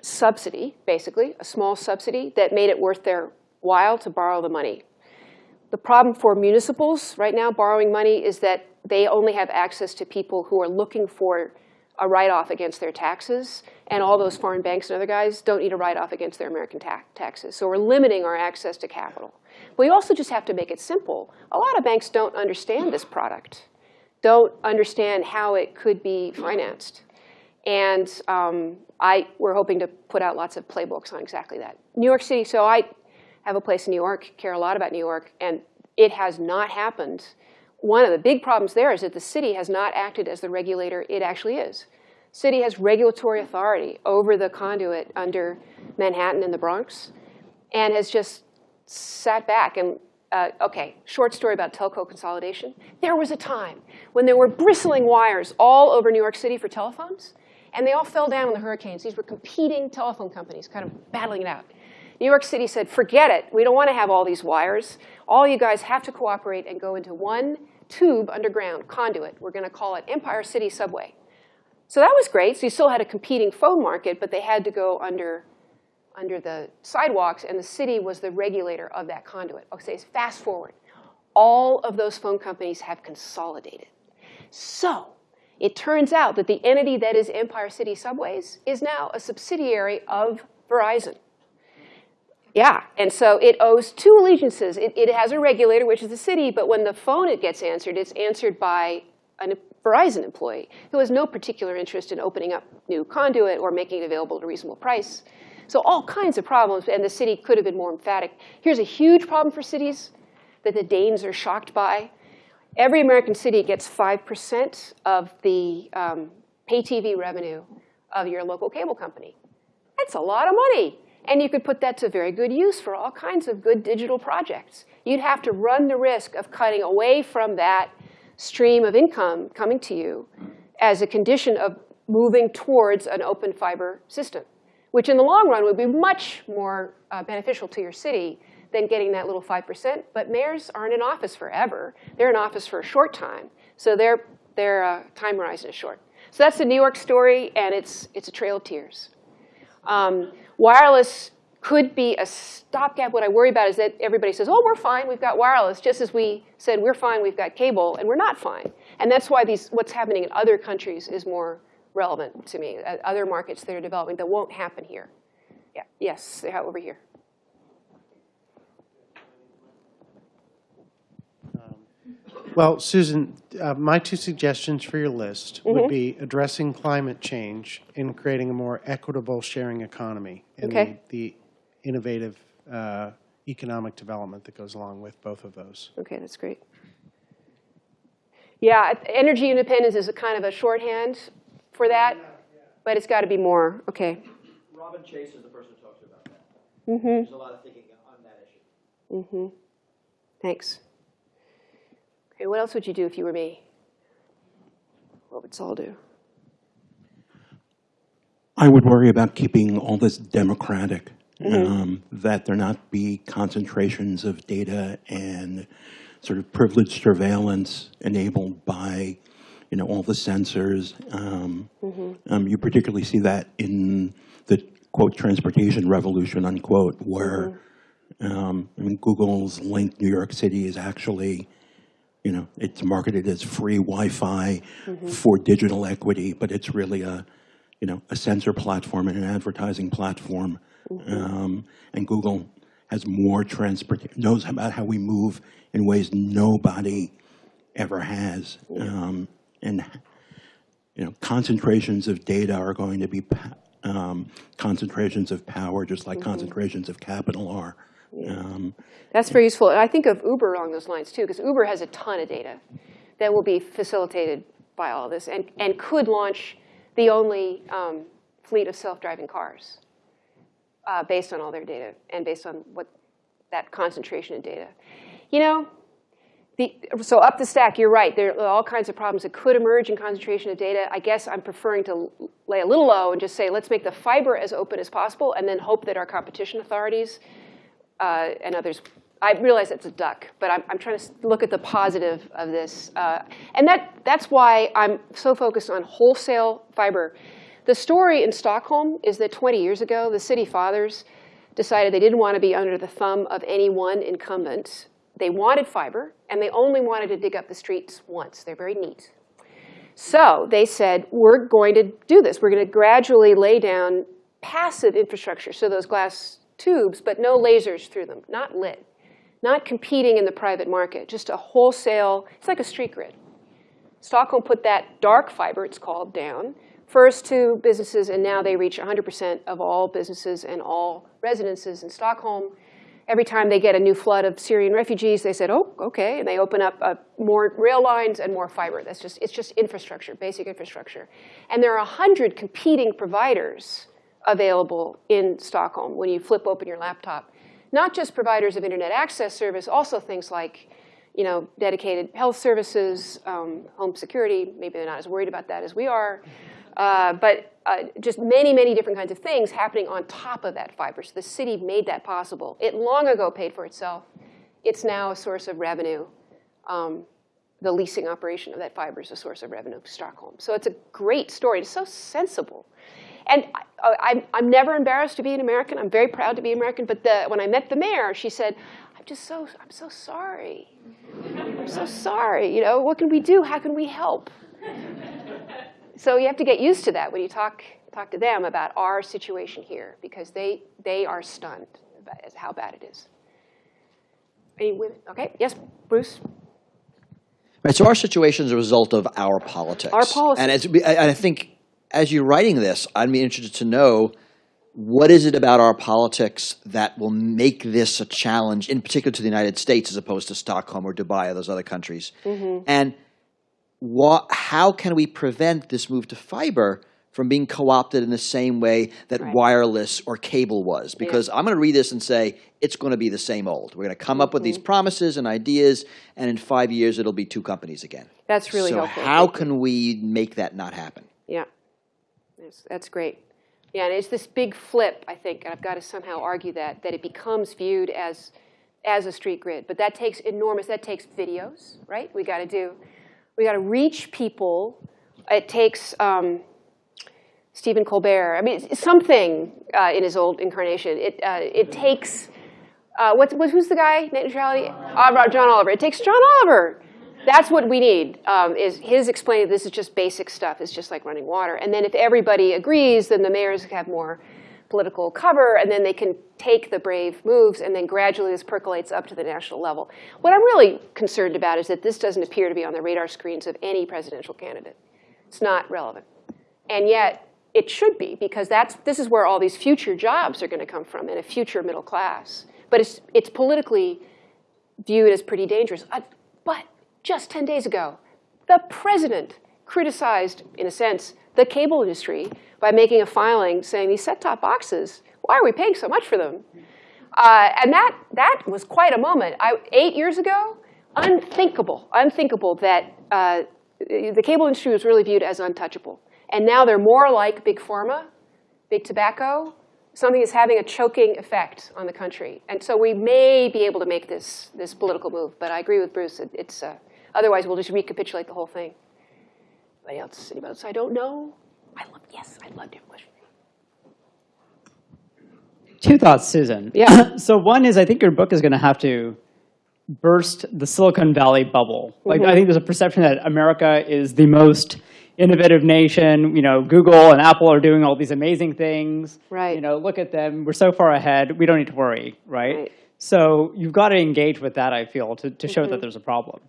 subsidy, basically, a small subsidy that made it worth their while to borrow the money. The problem for municipals right now borrowing money is that they only have access to people who are looking for a write-off against their taxes, and all those foreign banks and other guys don't need a write-off against their American ta taxes. So we're limiting our access to capital. We also just have to make it simple. A lot of banks don't understand this product, don't understand how it could be financed. And um, I, we're hoping to put out lots of playbooks on exactly that. New York City, so I have a place in New York, care a lot about New York, and it has not happened. One of the big problems there is that the city has not acted as the regulator it actually is. City has regulatory authority over the conduit under Manhattan and the Bronx, and has just sat back and uh, okay, short story about telco consolidation. There was a time when there were bristling wires all over New York City for telephones, and they all fell down in the hurricanes. These were competing telephone companies kind of battling it out. New York City said, forget it. We don't want to have all these wires. All you guys have to cooperate and go into one tube underground, conduit. We're going to call it Empire City Subway. So that was great. So you still had a competing phone market, but they had to go under under the sidewalks, and the city was the regulator of that conduit. Okay, fast forward. All of those phone companies have consolidated. So it turns out that the entity that is Empire City Subways is now a subsidiary of Verizon. Yeah, and so it owes two allegiances. It, it has a regulator, which is the city, but when the phone it gets answered, it's answered by a Verizon employee who has no particular interest in opening up new conduit or making it available at a reasonable price. So all kinds of problems, and the city could have been more emphatic. Here's a huge problem for cities that the Danes are shocked by. Every American city gets 5% of the um, pay TV revenue of your local cable company. That's a lot of money. And you could put that to very good use for all kinds of good digital projects. You'd have to run the risk of cutting away from that stream of income coming to you as a condition of moving towards an open fiber system, which in the long run would be much more uh, beneficial to your city than getting that little 5%. But mayors aren't in office forever. They're in office for a short time. So their, their uh, time horizon is short. So that's the New York story, and it's, it's a trail of tears. Um, wireless could be a stopgap. What I worry about is that everybody says, oh, we're fine, we've got wireless, just as we said we're fine, we've got cable, and we're not fine. And that's why these, what's happening in other countries is more relevant to me, uh, other markets that are developing that won't happen here. Yeah, yes, over here. Well, Susan, uh, my two suggestions for your list would be addressing climate change and creating a more equitable sharing economy and the, Okay. the innovative uh, economic development that goes along with both of those. Okay, that's great. Yeah, energy independence is a kind of a shorthand for that, but it's got to be more. Okay. Robin Chase is the person who talks about that. There's a lot of thinking on that issue. Mm -hmm. Thanks. Okay, what else would you do if you were me? What would Saul do? I would worry about keeping all this democratic, um, that there not be concentrations of data and sort of privileged surveillance enabled by, you know, all the sensors. Um, um, you particularly see that in the quote transportation revolution unquote, where um, I mean Google's link New York City is actually you know, it's marketed as free Wi-Fi for digital equity, but it's really a, you know, a sensor platform and an advertising platform. Um, and Google has more transport, knows about how we move in ways nobody ever has. Um, and, you know, concentrations of data are going to be um, concentrations of power, just like concentrations of capital are. Um, That's very useful. I think of Uber along those lines too, because Uber has a ton of data that will be facilitated by all this and, and could launch the only um, fleet of self-driving cars uh, based on all their data and based on what that concentration of data. You know, the, so up the stack, you're right. There are all kinds of problems that could emerge in concentration of data. I guess I'm preferring to lay a little low and just say, let's make the fiber as open as possible and then hope that our competition authorities uh, and others. I realize it's a duck, but I'm, I'm trying to look at the positive of this. Uh, and that, that's why I'm so focused on wholesale fiber. The story in Stockholm is that 20 years ago, the city fathers decided they didn't want to be under the thumb of any one incumbent. They wanted fiber, and they only wanted to dig up the streets once. They're very neat. So they said, we're going to do this. We're going to gradually lay down passive infrastructure, so those glass tubes, but no lasers through them, not lit, not competing in the private market, just a wholesale, it's like a street grid. Stockholm put that dark fiber, it's called, down, first to businesses, and now they reach 100% of all businesses and all residences in Stockholm. Every time they get a new flood of Syrian refugees, they said, oh, okay, and they open up uh, more rail lines and more fiber. That's just, it's just infrastructure, basic infrastructure. And there are 100 competing providers available in Stockholm when you flip open your laptop. Not just providers of internet access service, also things like you know, dedicated health services, um, home security. Maybe they're not as worried about that as we are. Uh, but uh, just many, many different kinds of things happening on top of that fiber. So the city made that possible. It long ago paid for itself. It's now a source of revenue. Um, the leasing operation of that fiber is a source of revenue to Stockholm. So it's a great story. It's so sensible. And I, oh, I'm, I'm never embarrassed to be an American. I'm very proud to be American. But the, when I met the mayor, she said, I'm just so, I'm so sorry. I'm so sorry. You know, what can we do? How can we help? So you have to get used to that when you talk, talk to them about our situation here, because they, they are stunned about how bad it is. Any women? Okay, yes, Bruce? Right, so our situation is a result of our politics. Our policies. And, it's, and I think as you're writing this, I'd be interested to know what is it about our politics that will make this a challenge, in particular to the United States as opposed to Stockholm or Dubai or those other countries? Mm-hmm. And what, how can we prevent this move to fiber from being co-opted in the same way that Right. wireless or cable was? Because I'm going to read this and say, it's going to be the same old. We're going to come up with Mm-hmm. these promises and ideas, and in five years, it'll be two companies again. That's really so helpful. how can we make that not happen? Yeah, that's, great. Yeah, and it's this big flip, I think, and I've got to somehow argue that, that it becomes viewed as, as a street grid. But that takes enormous, that takes videos, right? We got to do, we got to reach people. It takes um, Stephen Colbert. I mean, something uh, in his old incarnation. It, uh, it takes, uh, what's, what, who's the guy, net neutrality? Uh, John Oliver. It takes John Oliver that's what we need, um, is his explaining this is just basic stuff. It's just like running water. And then if everybody agrees, then the mayors have more political cover, and then they can take the brave moves, and then gradually this percolates up to the national level. What I'm really concerned about is that this doesn't appear to be on the radar screens of any presidential candidate. It's not relevant. And yet, it should be, because that's, this is where all these future jobs are going to come from, and a future middle class. But it's, it's politically viewed as pretty dangerous. Uh, but just 10 days ago, the president criticized, in a sense, the cable industry by making a filing saying these set-top boxes, why are we paying so much for them? Uh, and that, that was quite a moment. I, eight years ago, unthinkable, unthinkable that uh, the cable industry was really viewed as untouchable. And now they're more like big pharma, big tobacco, something is having a choking effect on the country. And so we may be able to make this, this political move. But I agree with Bruce. It, it's, uh, otherwise, we'll just recapitulate the whole thing. Anybody else? Anybody else I don't know? I love, yes, I'd love to have a. Two thoughts, Susan. Yeah. so one is I think your book is going to have to burst the Silicon Valley bubble. Like Mm-hmm. I think there's a perception that America is the most innovative nation. You know, Google and Apple are doing all these amazing things. Right. You know, look at them. We're so far ahead. We don't need to worry, right? Right. So you've got to engage with that, I feel, to, to show Mm-hmm. that there's a problem.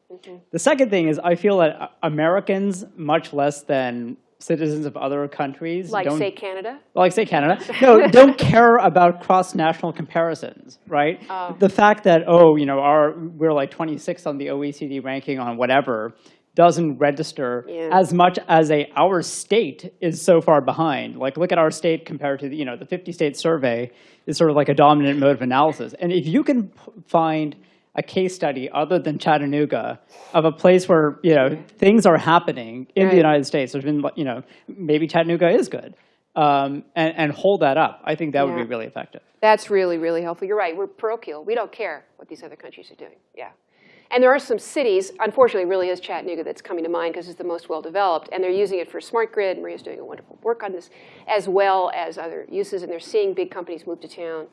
The second thing is I feel that Americans, much less than citizens of other countries, Like, say, Canada? like say Canada, no, don't care about cross-national comparisons, right? Oh. The fact that oh, you know, our we're like 26th on the OECD ranking on whatever doesn't register Yeah. as much as a our state is so far behind. Like look at our state compared to the, you know the 50 state survey is sort of like a dominant mode of analysis. And if you can find a case study other than Chattanooga of a place where you know things are happening in Right. the United States. There's been you know maybe Chattanooga is good, um, and and hold that up. I think that would be really effective. That's really, really helpful. You're right. We're parochial. We don't care what these other countries are doing. Yeah. And there are some cities, unfortunately, really is Chattanooga that's coming to mind because it's the most well-developed, and they're using it for smart grid. Maria's doing a wonderful work on this, as well as other uses, and they're seeing big companies move to town.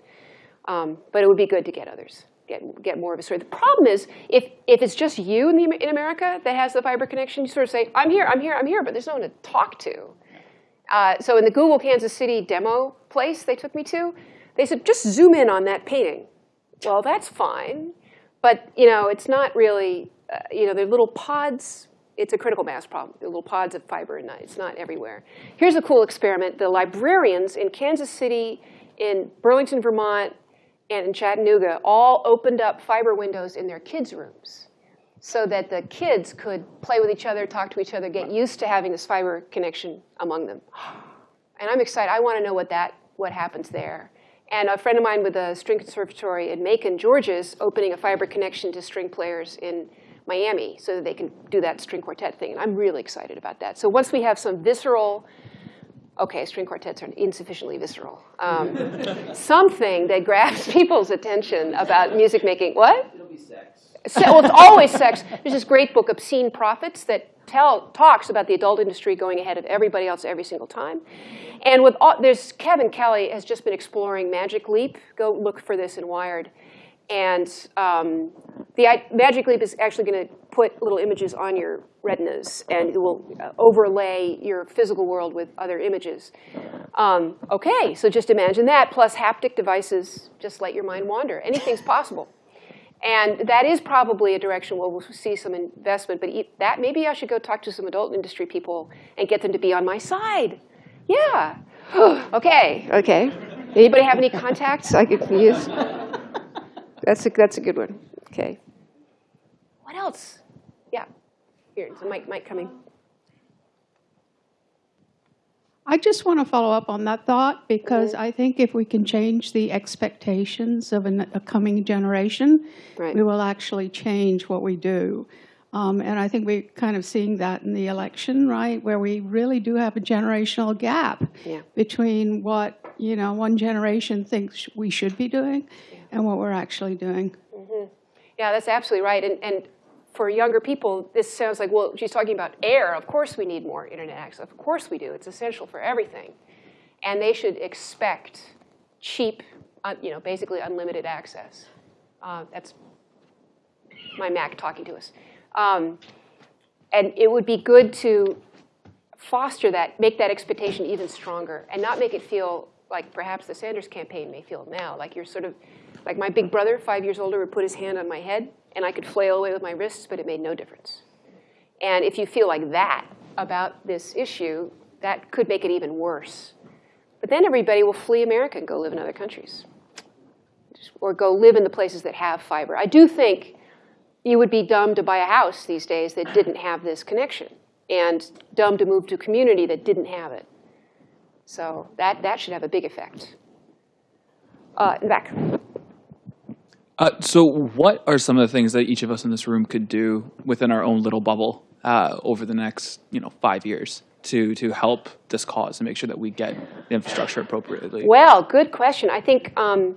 Um, but it would be good to get others, get, get more of a story. The problem is, if, if it's just you in, the, in America that has the fiber connection, you sort of say, I'm here, I'm here, I'm here, but there's no one to talk to. Uh, so in the Google Kansas City demo place they took me to, they said, just zoom in on that painting. Well, that's fine, but you know, it's not really, uh, you know, they're little pods. It's a critical mass problem. They're little pods of fiber, and it's not everywhere. Here's a cool experiment. The librarians in Kansas City, in Burlington, Vermont, and in Chattanooga all opened up fiber windows in their kids' rooms so that the kids could play with each other, talk to each other, get used to having this fiber connection among them. And I'm excited. I want to know what that what happens there. And a friend of mine with a string conservatory in Macon, Georgia, is opening a fiber connection to string players in Miami so that they can do that string quartet thing. And I'm really excited about that. So once we have some visceral, okay, string quartets are insufficiently visceral, um, something that grabs people's attention about music making. What? It'll be sex. Se- well, it's always sex. There's this great book, Obscene Prophets, that tell, talks about the adult industry going ahead of everybody else every single time. And with all, there's, Kevin Kelly has just been exploring Magic Leap. Go look for this in Wired. And um, the i- Magic Leap is actually going to put little images on your retinas, and it will uh, overlay your physical world with other images. Um, okay, so just imagine that, plus haptic devices, just let your mind wander. Anything's possible. And that is probably a direction where we'll see some investment, but that, maybe I should go talk to some adult industry people and get them to be on my side. Yeah. okay, okay. Anybody have any contacts I could use? That's a, that's a good one. Okay. What else? Yeah. Here, it's a mic, mic coming. I just want to follow up on that thought because I think if we can change the expectations of an, a coming generation, Right. we will actually change what we do. Um, and I think we're kind of seeing that in the election, right, where we really do have a generational gap Yeah. between what you know one generation thinks we should be doing and what we're actually doing. Yeah, that's absolutely right. And, and for younger people, this sounds like, well, she's talking about air. Of course we need more internet access. Of course we do. It's essential for everything. And they should expect cheap, uh, you know, basically unlimited access. Uh, that's my Mac talking to us. Um, and it would be good to foster that, make that expectation even stronger, and not make it feel like perhaps the Sanders campaign may feel now, like you're sort of, like my big brother, five years older, would put his hand on my head, and I could flail away with my wrists, but it made no difference. And if you feel like that about this issue, that could make it even worse. But then everybody will flee America and go live in other countries, or go live in the places that have fiber. I do think you would be dumb to buy a house these days that didn't have this connection, and dumb to move to a community that didn't have it. So that, that should have a big effect. Uh, in the back. Uh, so, what are some of the things that each of us in this room could do within our own little bubble uh, over the next, you know, five years to to help this cause and make sure that we get the infrastructure appropriately? Well, good question. I think um,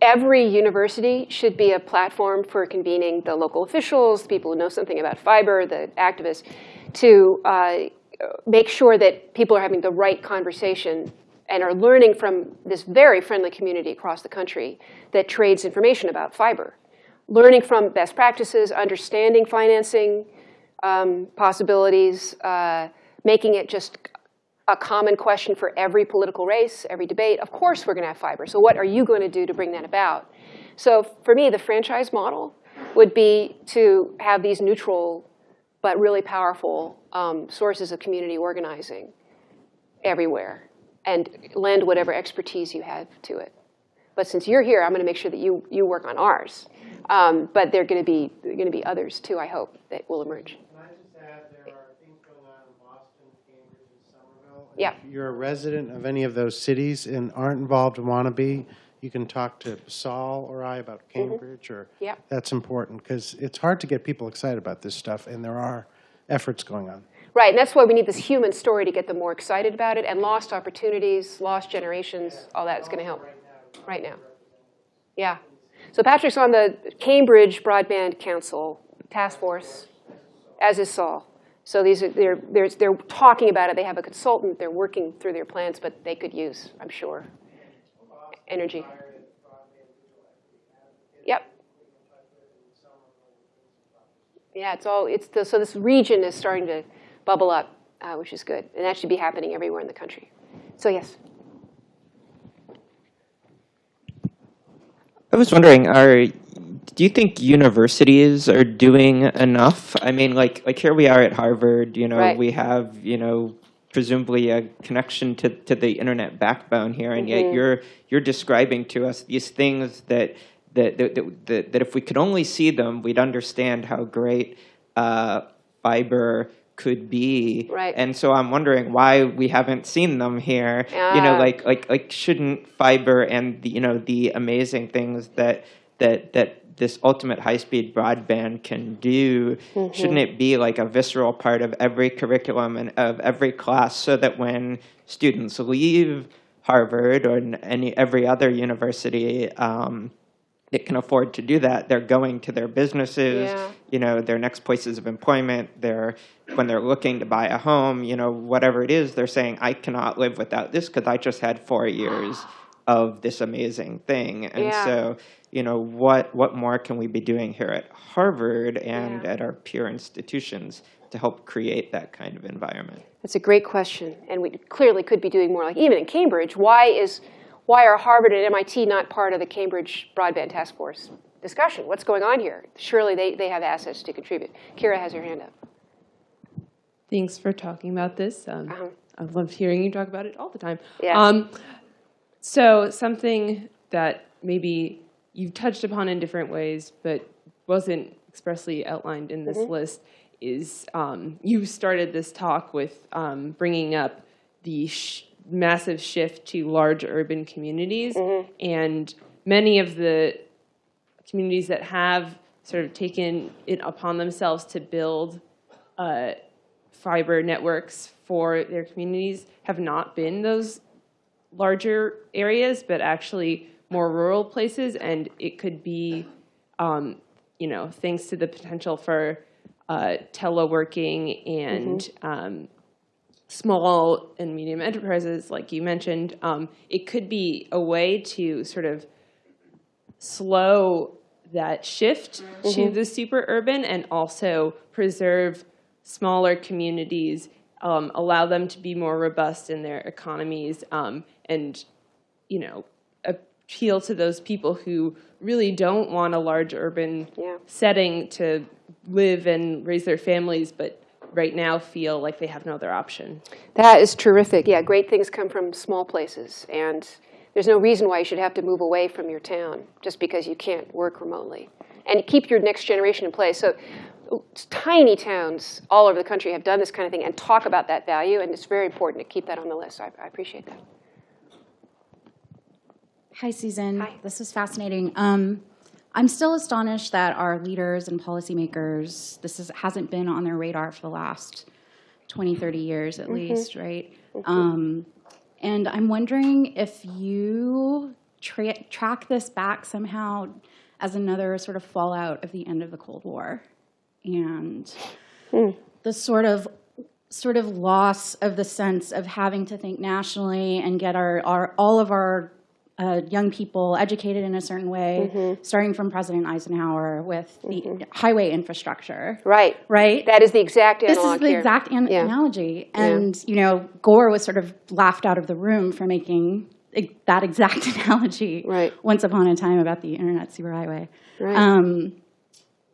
every university should be a platform for convening the local officials, the people who know something about fiber, the activists, to uh, make sure that people are having the right conversation and are learning from this very friendly community across the country that trades information about fiber. Learning from best practices, understanding financing um, possibilities, uh, making it just a common question for every political race, every debate. Of course we're going to have fiber. So what are you going to do to bring that about? So for me, the franchise model would be to have these neutral but really powerful um, sources of community organizing everywhere and lend whatever expertise you have to it. But since you're here, I'm going to make sure that you, you work on ours. Um, but there are going to be there are going to be others too. I hope that will emerge. Can I just add, there are things going on in Boston, Cambridge, and Somerville. Yeah. If you're a resident of any of those cities and aren't involved and want to be, you can talk to Saul or I about Cambridge, or Yeah. that's important, because it's hard to get people excited about this stuff, and there are efforts going on. Right, and that's why we need this human story to get them more excited about it, and lost opportunities, lost generations, all that is going to help right now. Yeah. So Patrick's on the Cambridge Broadband Council Task Force, as is Saul. So these are, they're, they're, they're talking about it. They have a consultant. They're working through their plans, but they could use, I'm sure, energy. Yep. Yeah, it's all, it's the, so this region is starting to bubble up, uh, which is good. And that should be happening everywhere in the country. So yes. I was wondering, are do you think universities are doing enough? I mean, like like here we are at Harvard. You know, Right. we have you know presumably a connection to, to the internet backbone here, and yet you're you're describing to us these things that that that, that, that, that if we could only see them, we'd understand how great uh, fiber could be. Right. And so I'm wondering why we haven't seen them here. You know, like like like shouldn't fiber and the you know the amazing things that that that this ultimate high speed broadband can do shouldn't it be like a visceral part of every curriculum and of every class so that when students leave Harvard or any every other university um, that can afford to do that, they're going to their businesses, Yeah. you know, their next places of employment, their, when they're looking to buy a home, you know, whatever it is, they're saying, I cannot live without this because I just had four years of this amazing thing. And Yeah. so, you know, what, what more can we be doing here at Harvard and Yeah. at our peer institutions to help create that kind of environment? That's a great question, and we clearly could be doing more. Like even in Cambridge, why is why are Harvard and MIT not part of the Cambridge Broadband Task Force discussion? What's going on here? Surely they, they have assets to contribute. Kira has her hand up. Thanks for talking about this. Um, I've loved hearing you talk about it all the time. Yeah. Um, so something that maybe you've touched upon in different ways, but wasn't expressly outlined in this Mhm. list, is um, you started this talk with um, bringing up the sh- massive shift to large urban communities, and many of the communities that have sort of taken it upon themselves to build uh, fiber networks for their communities have not been those larger areas, but actually more rural places. And it could be, um, you know, thanks to the potential for uh, teleworking and um, small and medium enterprises, like you mentioned, um, it could be a way to sort of slow that shift to Mhm. the super urban and also preserve smaller communities, um, allow them to be more robust in their economies, um, and you know appeal to those people who really don't want a large urban Yeah. setting to live and raise their families, but right now feel like they have no other option. That is terrific. Yeah, great things come from small places, and there's no reason why you should have to move away from your town just because you can't work remotely. And keep your next generation in place. So tiny towns all over the country have done this kind of thing and talk about that value, and it's very important to keep that on the list. I, I appreciate that. Hi, Susan. Hi. This was fascinating. Um, I'm still astonished that our leaders and policymakers, this is, hasn't been on their radar for the last 20, 30 years at Mhm. least, right? Mhm. Um, and I'm wondering if you tra- track this back somehow as another sort of fallout of the end of the Cold War and the sort of sort of loss of the sense of having to think nationally and get our, our all of our uh, young people educated in a certain way, starting from President Eisenhower with the highway infrastructure. Right. Right. That is the exact This is the here. exact an- Yeah. analogy, Yeah. and you know, Gore was sort of laughed out of the room for making that exact analogy. Right. Once upon a time about the internet superhighway. Right. Um,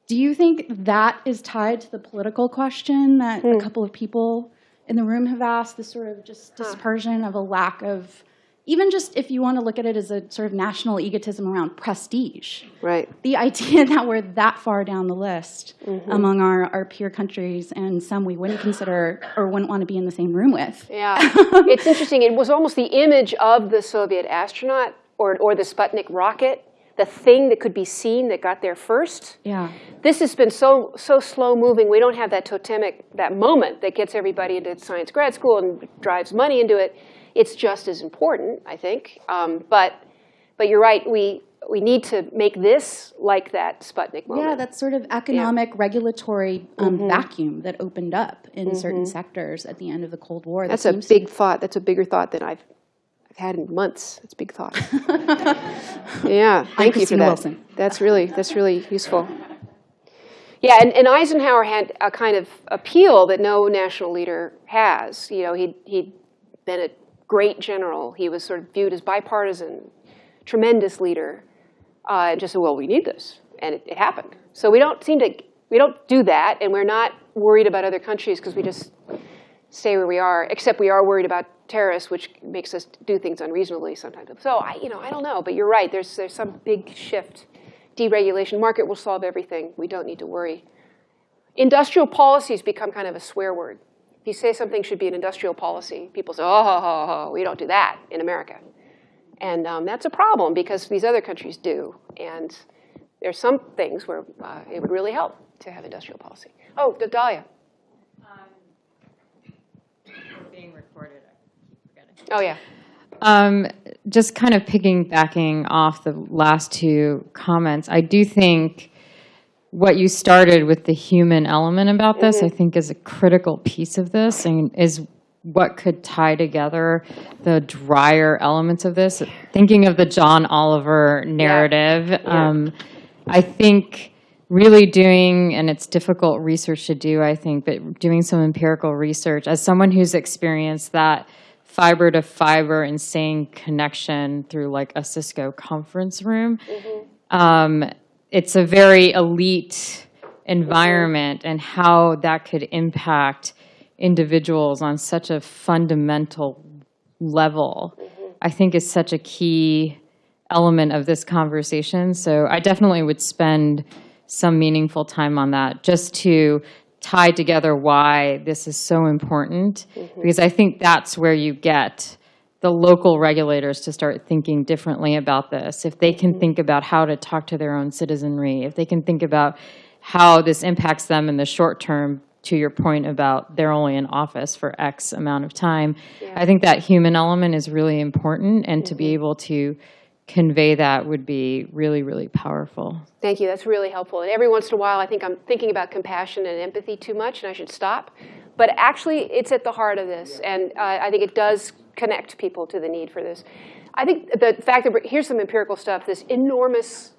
do you think that is tied to the political question that Hmm. a couple of people in the room have asked? This sort of just dispersion of a lack of, even just if you want to look at it as a sort of national egotism around prestige. Right. The idea that we're that far down the list Mhm. among our, our peer countries and some we wouldn't consider or wouldn't want to be in the same room with. Yeah, it's interesting. It was almost the image of the Soviet astronaut or, or the Sputnik rocket, the thing that could be seen that got there first. Yeah. This has been so so slow moving. We don't have that totemic that moment that gets everybody into science grad school and drives money into it. It's just as important, I think. Um, but but you're right. We we need to make this like that Sputnik moment. Yeah, that sort of economic regulatory um, Mhm. vacuum that opened up in certain Mhm. sectors at the end of the Cold War. that That's a big thought. That's a bigger thought than I've I've had in months. That's a big thought. yeah, thank you for that. Wilson. That's really that's really useful. Yeah, and, and Eisenhower had a kind of appeal that no national leader has. You know, he he'd been a great general. He was sort of viewed as bipartisan, tremendous leader. Uh, and just said, well, we need this, and it, it happened. So we don't seem to we don't do that, and we're not worried about other countries because we just stay where we are, except we are worried about terrorists, which makes us do things unreasonably sometimes. So I, you know, I don't know, but you're right. There's there's some big shift. Deregulation, market will solve everything. We don't need to worry. Industrial policies become kind of a swear word. If you say something should be an industrial policy, people say, oh, ho, ho, ho, we don't do that in America. And um, that's a problem because these other countries do. And there's some things where uh, it would really help to have industrial policy. Oh, Dahlia. being recorded. I keep forgetting. Oh, yeah. Um, just kind of piggybacking off the last two comments, I do think what you started with the human element about this, I think is a critical piece of this and is what could tie together the drier elements of this. Thinking of the John Oliver narrative, um, I think really doing, and it's difficult research to do, I think, but doing some empirical research as someone who's experienced that fiber to fiber insane connection through like a Cisco conference room. Um, it's a very elite environment and how that could impact individuals on such a fundamental level, I think is such a key element of this conversation. So I definitely would spend some meaningful time on that just to tie together why this is so important. Mm-hmm. Because I think that's where you get the local regulators to start thinking differently about this. If they can think about how to talk to their own citizenry, if they can think about how this impacts them in the short term, to your point about they're only in office for X amount of time, I think that human element is really important, and to be able to convey that would be really, really powerful. Thank you. That's really helpful. And every once in a while, I think I'm thinking about compassion and empathy too much, and I should stop. But actually, it's at the heart of this, and uh, I think it does connect people to the need for this. I think the fact that here's some empirical stuff. This enormous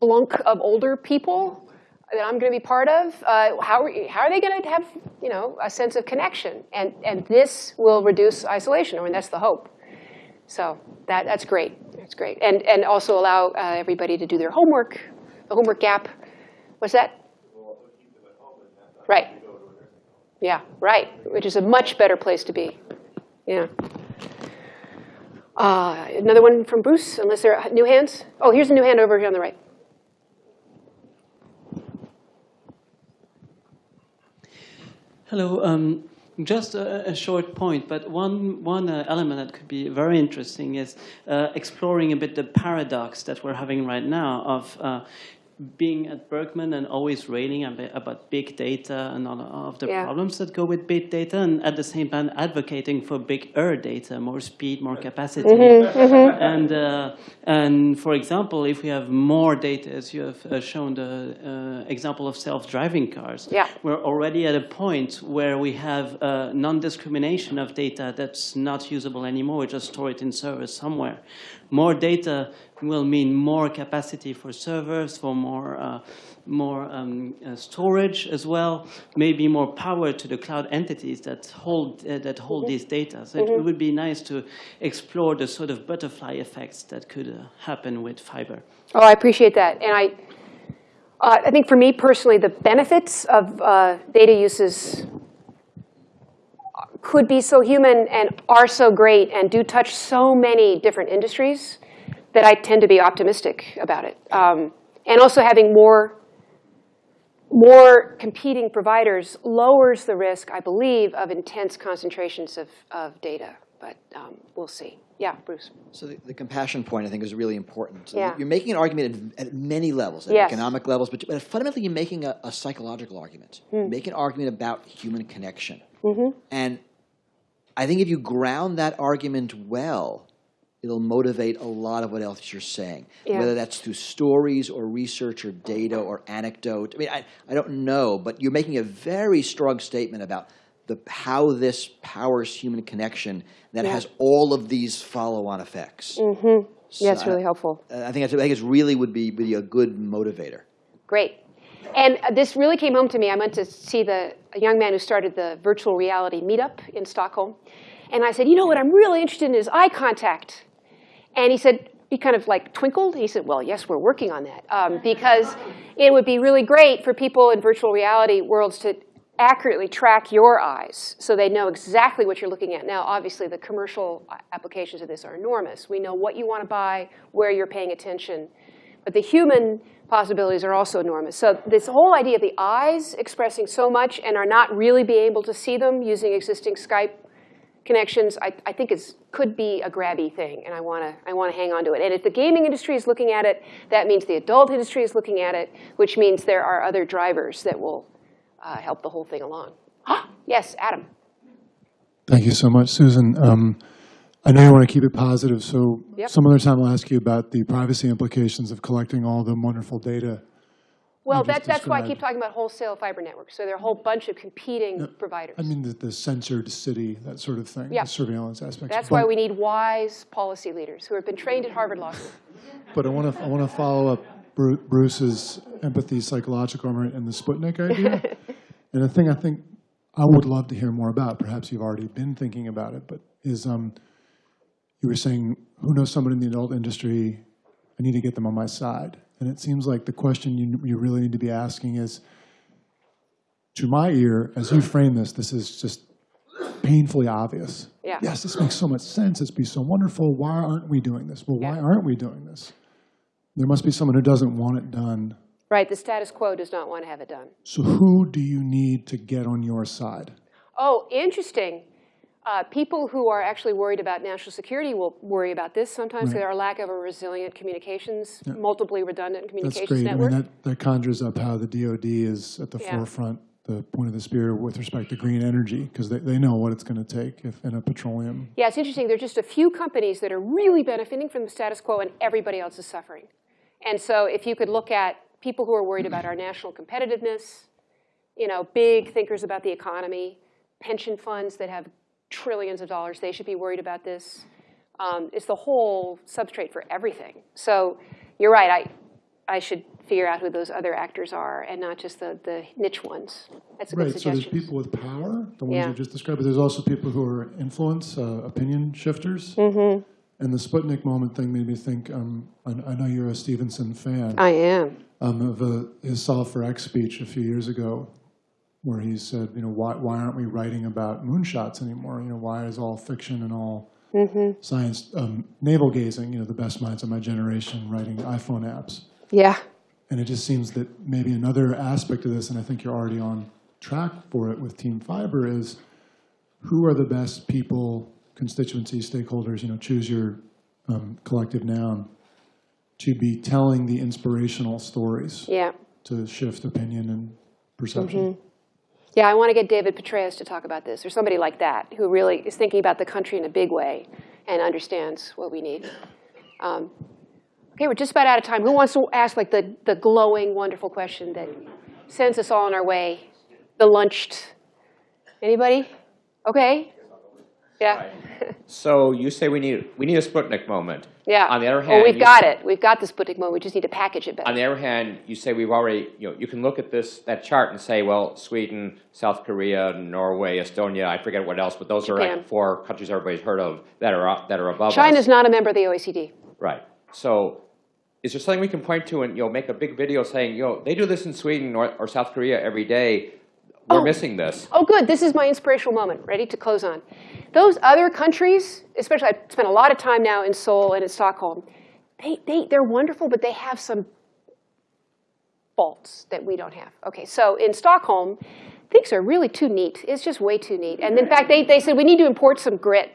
blunk of older people that I'm going to be part of. Uh, how are, how are they going to have you know a sense of connection? And and this will reduce isolation. I mean, that's the hope. So that, that's great. That's great. And, and also allow uh, everybody to do their homework, the homework gap. What's that? Right. Yeah, right, which is a much better place to be. Yeah. Uh, another one from Bruce, unless there are new hands? Oh, here's a new hand over here on the right. Hello. Um, just a, a, short point, but one, one uh, element that could be very interesting is uh, exploring a bit the paradox that we're having right now of uh, being at Berkman and always railing about big data and all of the yeah. problems that go with big data, and at the same time advocating for bigger data, more speed, more capacity. Mm-hmm, mm-hmm. And, uh, and for example, if we have more data, as you have uh, shown the uh, example of self-driving cars, yeah. we're already at a point where we have uh, non-discrimination of data that's not usable anymore. We just store it in servers somewhere. More data will mean more capacity for servers, for more, uh, more um, uh, storage as well, maybe more power to the cloud entities that hold, uh, that hold Mm-hmm. these data. So it would be nice to explore the sort of butterfly effects that could uh, happen with fiber. Oh, I appreciate that. And I, uh, I think for me personally, the benefits of uh, data uses could be so human and are so great and do touch so many different industries that I tend to be optimistic about it. Um, and also having more, more competing providers lowers the risk, I believe, of intense concentrations of, of data. But um, we'll see. Yeah, Bruce. So the, the, compassion point, I think, is really important. So yeah. You're making an argument at, at many levels, at yes. economic levels, but, but, fundamentally you're making a, a psychological argument. Hmm. You're making an argument about human connection. Mm-hmm. And I think if you ground that argument well, it'll motivate a lot of what else you're saying, yeah. whether that's through stories or research or data or anecdote. I mean, I, I don't know, but you're making a very strong statement about the, how this powers human connection that yeah. has all of these follow-on effects. Mm-hmm. So yeah, it's really helpful. I, I think I think it really would be, be a good motivator. Great. And this really came home to me. I went to see the a young man who started the virtual reality meetup in Stockholm. And I said, you know what I'm really interested in is eye contact. And he said, he kind of like twinkled. He said, well, yes, we're working on that. Um, because it would be really great for people in virtual reality worlds to accurately track your eyes so they know exactly what you're looking at. Now, obviously, the commercial applications of this are enormous. We know what you want to buy, where you're paying attention. But the human possibilities are also enormous. So this whole idea of the eyes expressing so much and are not really being able to see them using existing Skype connections, I, I think is, could be a grabby thing, and I want to I want to hang on to it. And if the gaming industry is looking at it, that means the adult industry is looking at it, which means there are other drivers that will uh, help the whole thing along. yes, Adam. Thank you so much, Susan. Um, I know you want to keep it positive, so Yep. some other time I'll ask you about the privacy implications of collecting all the wonderful data. Well, that, that's why I keep talking about wholesale fiber networks. So there are a whole bunch of competing providers. I mean, the, the censored city, that sort of thing, Yeah. the surveillance aspects. That's But- why we need wise policy leaders who have been trained at Harvard Law School. But I want to, I want to follow up Bruce's empathy, psychological armor, and the Sputnik idea. and the thing I think I would love to hear more about, perhaps you've already been thinking about it, but is um, you were saying, who knows someone in the adult industry? I need to get them on my side. And it seems like the question you, you really need to be asking is, to my ear, as you frame this, this is just painfully obvious. Yeah. Yes, this makes so much sense. It's be so wonderful. Why aren't we doing this? Well, why aren't we doing this? There must be someone who doesn't want it done. Right, the status quo does not want to have it done. So who do you need to get on your side? Oh, interesting. Uh, people who are actually worried about national security will worry about this sometimes. Right. There are lack of a resilient communications, Yeah. multiply redundant That's communications great. I network. mean, that, that conjures up how the DoD is at the Yeah. forefront, the point of the spear with respect to green energy, because they, they know what it's going to take if in a petroleum. Yeah, it's interesting. There are just a few companies that are really benefiting from the status quo, and everybody else is suffering. And so, if you could look at people who are worried about our national competitiveness, you know, big thinkers about the economy, pension funds that have trillions of dollars, they should be worried about this. Um, it's the whole substrate for everything. So, you're right. I, I should figure out who those other actors are, and not just the, the niche ones. That's a good Right, so there's people with power, the ones Yeah. you just described, but there's also people who are influence, uh, opinion shifters. Mm -hmm. And the Sputnik moment thing made me think, um, I, I know you're a Stephenson fan. I am. Um, of uh, his Solve for X speech a few years ago, where he said, you know, why, why aren't we writing about moonshots anymore? You know, why is all fiction and all Mhm. science um, navel gazing? You know, the best minds of my generation writing iPhone apps. Yeah. And it just seems that maybe another aspect of this, and I think you're already on track for it with Team Fiber, is who are the best people, constituencies, stakeholders, you know, choose your um, collective noun, to be telling the inspirational stories Yeah. to shift opinion and perception. Mhm. Yeah, I want to get David Petraeus to talk about this, or somebody like that, who really is thinking about the country in a big way and understands what we need. Um, okay, we're just about out of time. Who wants to ask like the, the glowing, wonderful question that sends us all on our way? The lunched. Anybody? Okay. Yeah. So you say we need, we need a Sputnik moment. Yeah. On the other hand, Well, hand. we've you- got it. We've got the Sputnik moment. We just need to package it better. On the other hand, you say we've already, you know, you can look at this, that chart and say, well, Sweden, South Korea, Norway, Estonia, I forget what else, but those are like four countries everybody's heard of that are, up- that are above us. China's not a member of the OECD. Right. So is there something we can point to and, you know, make a big video saying, you know, they do this in Sweden or, or South Korea every day. We're Oh. missing this. Oh, good. This is my inspirational moment. Ready to close on. Those other countries, especially I've spent a lot of time now in Seoul and in Stockholm, they, they, they're wonderful, but they have some faults that we don't have. Okay, so in Stockholm, things are really too neat. It's just way too neat. And in fact, they, they said we need to import some grit.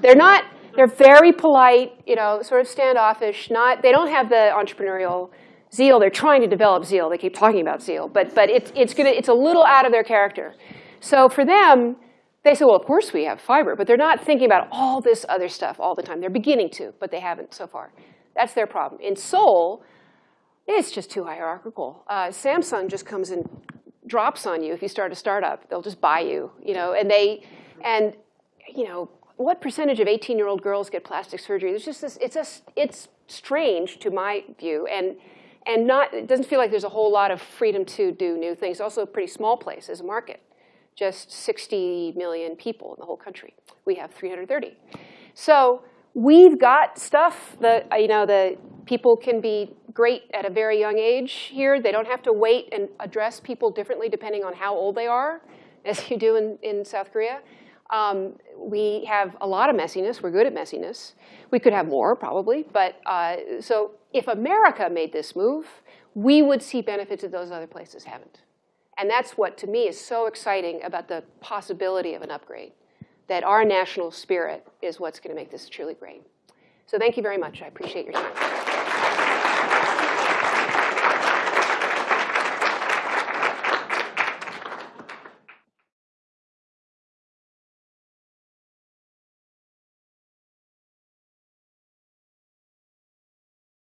They're not, they're very polite, you know, sort of standoffish. Not, they don't have the entrepreneurial zeal. They're trying to develop zeal. They keep talking about zeal, but, but it's, it's, gonna, it's a little out of their character. So for them, they say, well, of course we have fiber, but they're not thinking about all this other stuff all the time. They're beginning to, but they haven't so far. That's their problem. In Seoul, it's just too hierarchical. Uh, Samsung just comes and drops on you if you start a startup. They'll just buy you, you know, and they, and, you know, what percentage of 18-year-old girls get plastic surgery? There's just this, it's, a, it's strange to my view, and, and not, it doesn't feel like there's a whole lot of freedom to do new things. Also a pretty small place as a market, just 60 million people in the whole country. We have 330. So we've got stuff that, uh, you know, the people can be great at a very young age here. They don't have to wait and address people differently depending on how old they are, as you do in, in South Korea. Um, we have a lot of messiness. We're good at messiness. We could have more, probably. But uh, so if America made this move, we would see benefits that those other places haven't. And that's what, to me, is so exciting about the possibility of an upgrade, that our national spirit is what's going to make this truly great. So thank you very much. I appreciate your time.